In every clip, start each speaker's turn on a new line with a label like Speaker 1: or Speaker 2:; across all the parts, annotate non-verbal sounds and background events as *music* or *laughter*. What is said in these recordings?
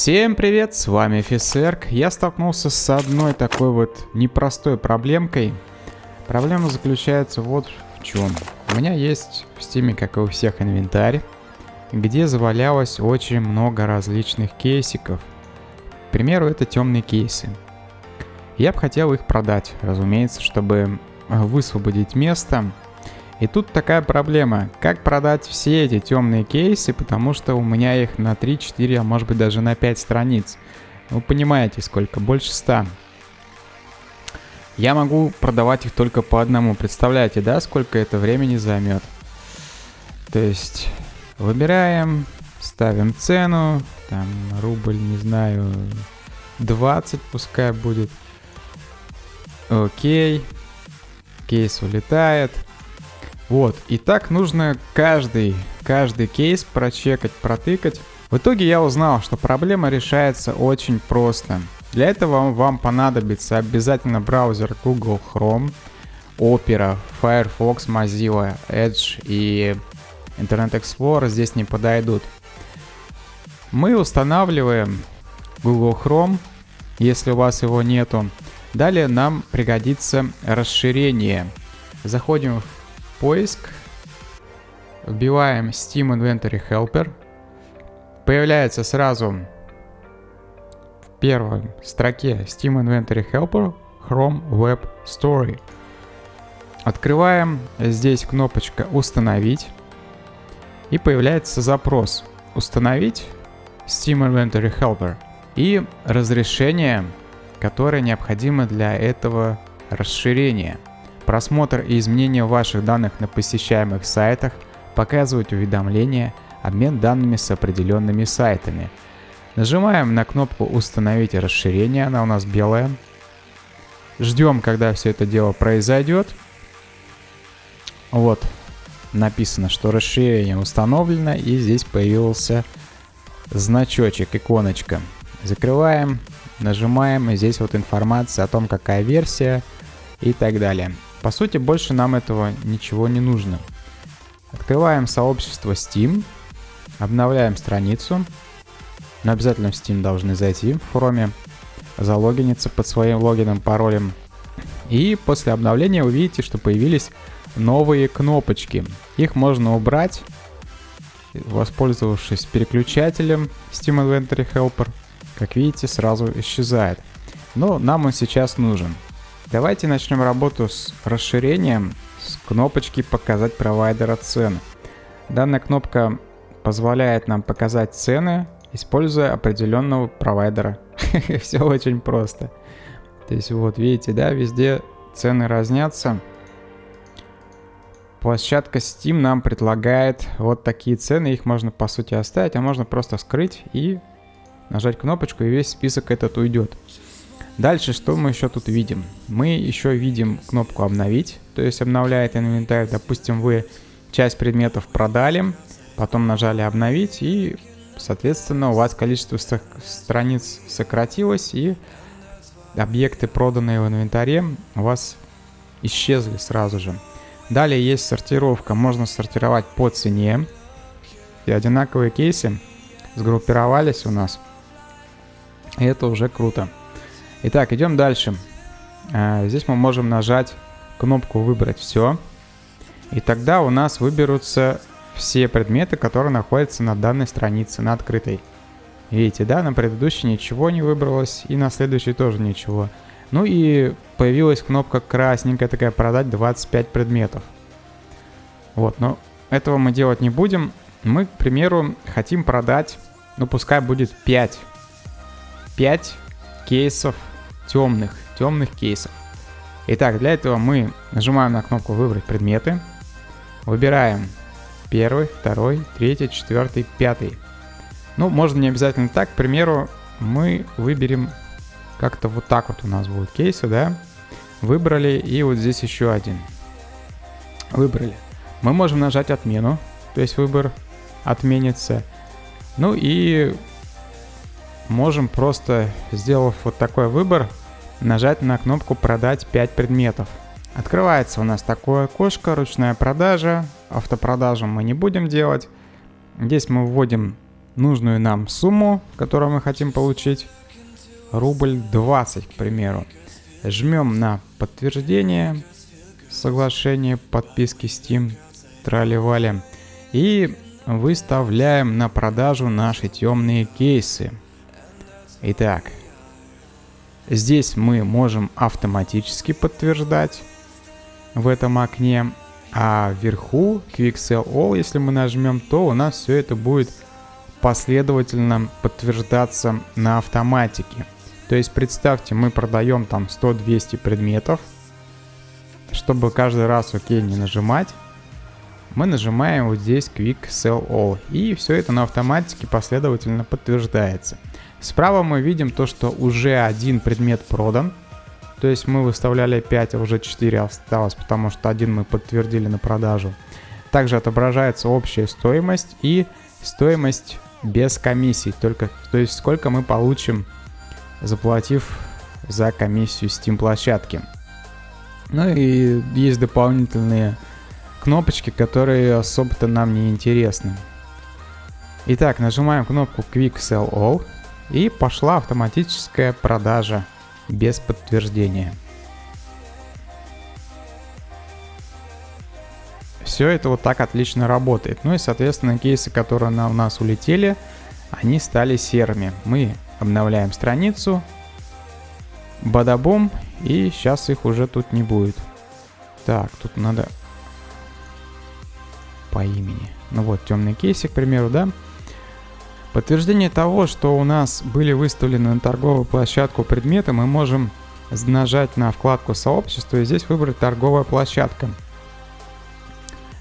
Speaker 1: Всем привет, с вами Фисерк. Я столкнулся с одной такой вот непростой проблемкой. Проблема заключается вот в чем. У меня есть в Steam е, как и у всех, инвентарь, где завалялось очень много различных кейсиков. К примеру, это темные кейсы. Я бы хотел их продать, разумеется, чтобы высвободить место и тут такая проблема, как продать все эти темные кейсы, потому что у меня их на 3, 4, а может быть даже на 5 страниц. Вы понимаете, сколько? Больше 100. Я могу продавать их только по одному. Представляете, да, сколько это времени займет? То есть, выбираем, ставим цену, там, рубль, не знаю, 20 пускай будет. Окей. Кейс улетает. Вот, и так нужно каждый, каждый кейс прочекать, протыкать. В итоге я узнал, что проблема решается очень просто. Для этого вам понадобится обязательно браузер Google Chrome, Opera, Firefox, Mozilla, Edge и Internet Explorer здесь не подойдут. Мы устанавливаем Google Chrome, если у вас его нету. Далее нам пригодится расширение. Заходим в поиск, вбиваем Steam Inventory Helper, появляется сразу в первой строке Steam Inventory Helper Chrome Web Story. Открываем, здесь кнопочка «Установить» и появляется запрос «Установить Steam Inventory Helper» и разрешение, которое необходимо для этого расширения – Просмотр и изменение ваших данных на посещаемых сайтах, показывать уведомления, обмен данными с определенными сайтами. Нажимаем на кнопку «Установить расширение», она у нас белая. Ждем, когда все это дело произойдет. Вот, написано, что расширение установлено, и здесь появился значочек, иконочка. Закрываем, нажимаем, и здесь вот информация о том, какая версия и так далее. По сути, больше нам этого ничего не нужно. Открываем сообщество Steam, обновляем страницу. Но обязательно в Steam должны зайти в форуме, залогиниться под своим логином, паролем. И после обновления вы видите, что появились новые кнопочки. Их можно убрать, воспользовавшись переключателем Steam Inventory Helper. Как видите, сразу исчезает. Но нам он сейчас нужен. Давайте начнем работу с расширением с кнопочки «Показать провайдера цены». Данная кнопка позволяет нам показать цены, используя определенного провайдера. *laughs* Все очень просто. То есть вот видите, да, везде цены разнятся. Площадка Steam нам предлагает вот такие цены, их можно по сути оставить, а можно просто скрыть и нажать кнопочку, и весь список этот уйдет. Дальше что мы еще тут видим? Мы еще видим кнопку обновить, то есть обновляет инвентарь. Допустим, вы часть предметов продали, потом нажали обновить и, соответственно, у вас количество страниц сократилось и объекты, проданные в инвентаре, у вас исчезли сразу же. Далее есть сортировка, можно сортировать по цене. И одинаковые кейсы сгруппировались у нас. И это уже круто. Итак, идем дальше. А, здесь мы можем нажать кнопку «Выбрать все». И тогда у нас выберутся все предметы, которые находятся на данной странице, на открытой. Видите, да, на предыдущей ничего не выбралось, и на следующей тоже ничего. Ну и появилась кнопка красненькая такая «Продать 25 предметов». Вот, но этого мы делать не будем. Мы, к примеру, хотим продать, ну пускай будет 5. 5 кейсов темных, темных кейсов. Итак, для этого мы нажимаем на кнопку «Выбрать предметы», выбираем первый, второй, третий, четвертый, пятый. Ну, можно не обязательно так, к примеру, мы выберем как-то вот так вот у нас будут кейсы, да? Выбрали, и вот здесь еще один. Выбрали. Мы можем нажать «Отмену», то есть выбор отменится. Ну и можем просто, сделав вот такой выбор, нажать на кнопку «Продать 5 предметов». Открывается у нас такое окошко, ручная продажа. Автопродажу мы не будем делать. Здесь мы вводим нужную нам сумму, которую мы хотим получить. Рубль 20, к примеру. Жмем на подтверждение соглашения подписки Steam, трали И выставляем на продажу наши темные кейсы. Итак, здесь мы можем автоматически подтверждать в этом окне, а вверху Quick Sell All, если мы нажмем, то у нас все это будет последовательно подтверждаться на автоматике. То есть представьте, мы продаем там 100-200 предметов, чтобы каждый раз ОК не нажимать, мы нажимаем вот здесь Quick Sell All, и все это на автоматике последовательно подтверждается. Справа мы видим то, что уже один предмет продан, то есть мы выставляли 5, а уже 4 осталось, потому что один мы подтвердили на продажу. Также отображается общая стоимость и стоимость без комиссий, только, то есть сколько мы получим, заплатив за комиссию Steam площадки. Ну и есть дополнительные кнопочки, которые особо-то нам не интересны. Итак, нажимаем кнопку Quick Sell All и пошла автоматическая продажа без подтверждения. Все это вот так отлично работает. Ну и, соответственно, кейсы, которые на, у нас улетели, они стали серыми. Мы обновляем страницу, бадабум, и сейчас их уже тут не будет. Так, тут надо по имени. Ну вот, темный кейсик, к примеру, да. Подтверждение того, что у нас были выставлены на торговую площадку предметы, мы можем нажать на вкладку сообщества и здесь выбрать торговая площадка.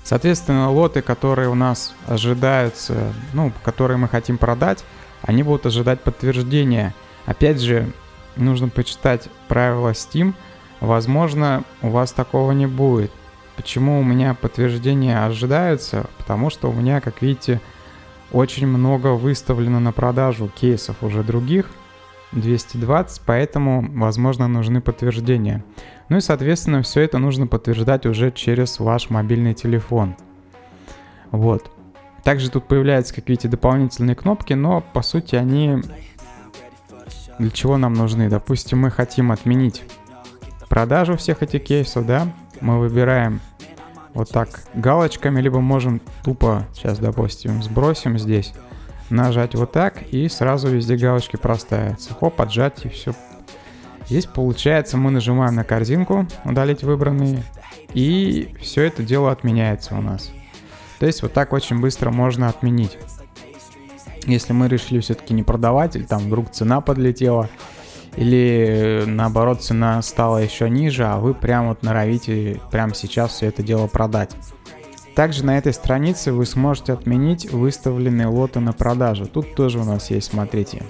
Speaker 1: Соответственно, лоты, которые у нас ожидаются, ну, которые мы хотим продать, они будут ожидать подтверждения. Опять же, нужно почитать правила Steam. Возможно, у вас такого не будет. Почему у меня подтверждения ожидаются? Потому что у меня, как видите, очень много выставлено на продажу кейсов уже других. 220, поэтому, возможно, нужны подтверждения. Ну и, соответственно, все это нужно подтверждать уже через ваш мобильный телефон. Вот. Также тут появляются, как видите, дополнительные кнопки, но, по сути, они для чего нам нужны. Допустим, мы хотим отменить продажу всех этих кейсов, да, мы выбираем вот так галочками, либо можем тупо, сейчас, допустим, сбросим здесь, нажать вот так, и сразу везде галочки проставятся. Хоп, отжать, и все. Здесь, получается, мы нажимаем на корзинку, удалить выбранные, и все это дело отменяется у нас. То есть вот так очень быстро можно отменить. Если мы решили все-таки не продавать, или там вдруг цена подлетела, или наоборот цена стала еще ниже, а вы прям вот норовите прямо сейчас все это дело продать. Также на этой странице вы сможете отменить выставленные лоты на продажу. Тут тоже у нас есть, смотрите,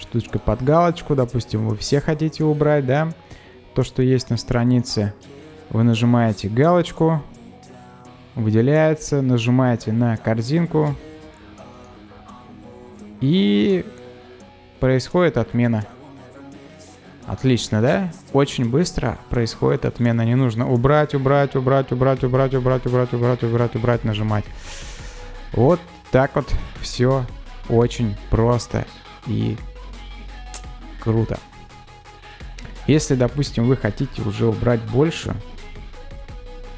Speaker 1: штучка под галочку. Допустим, вы все хотите убрать, да, то, что есть на странице. Вы нажимаете галочку, выделяется, нажимаете на корзинку и происходит отмена. Отлично, да? Очень быстро происходит отмена. Не нужно убрать, убрать, убрать, убрать, убрать, убрать, убрать, убрать, убрать, убрать, нажимать. Вот так вот все очень просто и круто. Если, допустим, вы хотите уже убрать больше,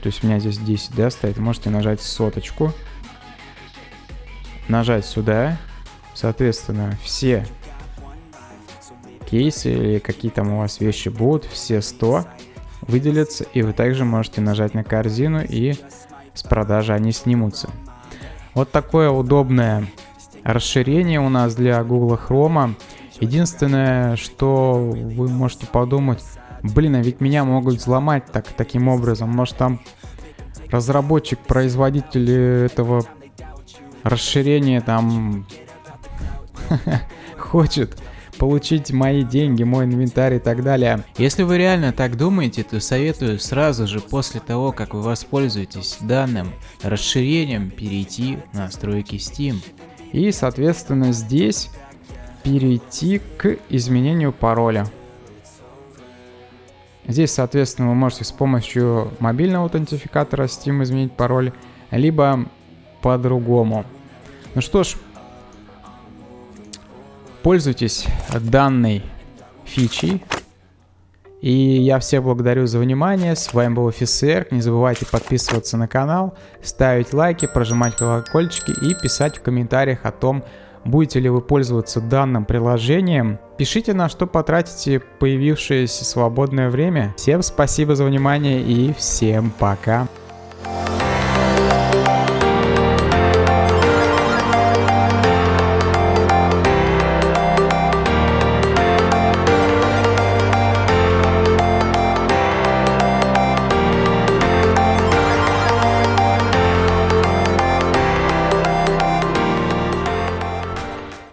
Speaker 1: то есть у меня здесь 10, да, стоит, можете нажать соточку, нажать сюда, соответственно, все кейсы или какие там у вас вещи будут, все 100 выделятся, и вы также можете нажать на корзину, и с продажи они снимутся. Вот такое удобное расширение у нас для Google Chrome. Единственное, что вы можете подумать, блин, а ведь меня могут взломать так, таким образом. Может там разработчик, производитель этого расширения там *laughs* хочет получить мои деньги, мой инвентарь и так далее.
Speaker 2: Если вы реально так думаете, то советую сразу же после того, как вы воспользуетесь данным расширением, перейти в настройки Steam.
Speaker 1: И, соответственно, здесь перейти к изменению пароля. Здесь, соответственно, вы можете с помощью мобильного аутентификатора Steam изменить пароль, либо по-другому. Ну что ж, пользуйтесь данной фичей. И я всех благодарю за внимание. С вами был офицер. Не забывайте подписываться на канал, ставить лайки, прожимать колокольчики и писать в комментариях о том, будете ли вы пользоваться данным приложением. Пишите, на что потратите появившееся свободное время. Всем спасибо за внимание и всем пока.